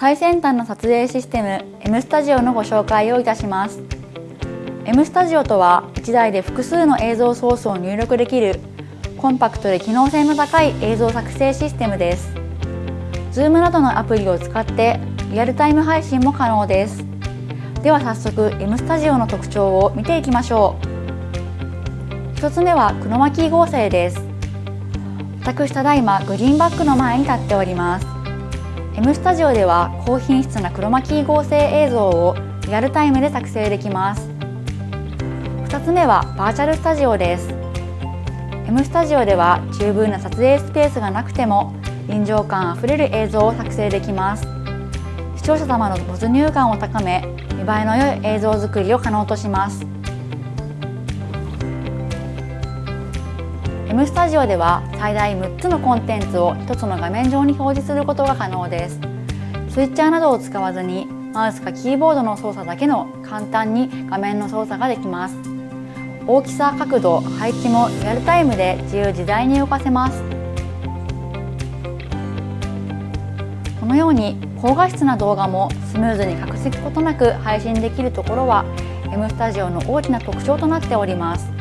最先端の撮影システム M スタジオのご紹介をいたします。M スタジオとは1台で複数の映像ソースを入力できるコンパクトで機能性の高い映像作成システムです。Zoom などのアプリを使ってリアルタイム配信も可能です。では早速 M スタジオの特徴を見ていきましょう。1つ目はクロマキー合成です。私ただいまグリーンバックの前に立っております。M スタジオでは高品質なクロマキー合成映像をリアルタイムで作成できます。2つ目はバーチャルスタジオです。M スタジオでは十分な撮影スペースがなくても臨場感あふれる映像を作成できます。視聴者様の没入感を高め見栄えの良い映像作りを可能とします。M スタジオでは最大6つのコンテンツを1つの画面上に表示することが可能です。スイッチャーなどを使わずにマウスかキーボードの操作だけの簡単に画面の操作ができます。大きさ角度配置もリアルタイムで自由自在に動かせます。このように高画質な動画もスムーズに隠すことなく配信できるところは M スタジオの大きな特徴となっております。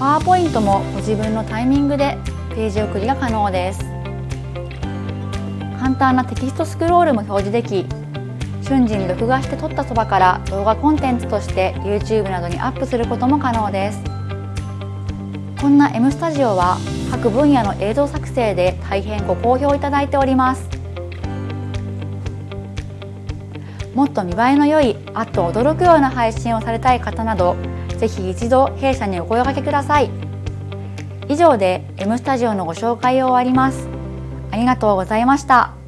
パワーポイントもご自分のタイミングでページ送りが可能です。簡単なテキストスクロールも表示でき瞬時に録画して撮ったそばから動画コンテンツとして YouTube などにアップすることも可能です。こんな M スタジオは各分野の映像作成で大変ご好評いただいております。もっと見栄えの良いあっと驚くような配信をされたい方などぜひ一度弊社にお声掛けください。以上で M スタジオのご紹介を終わります。ありがとうございました。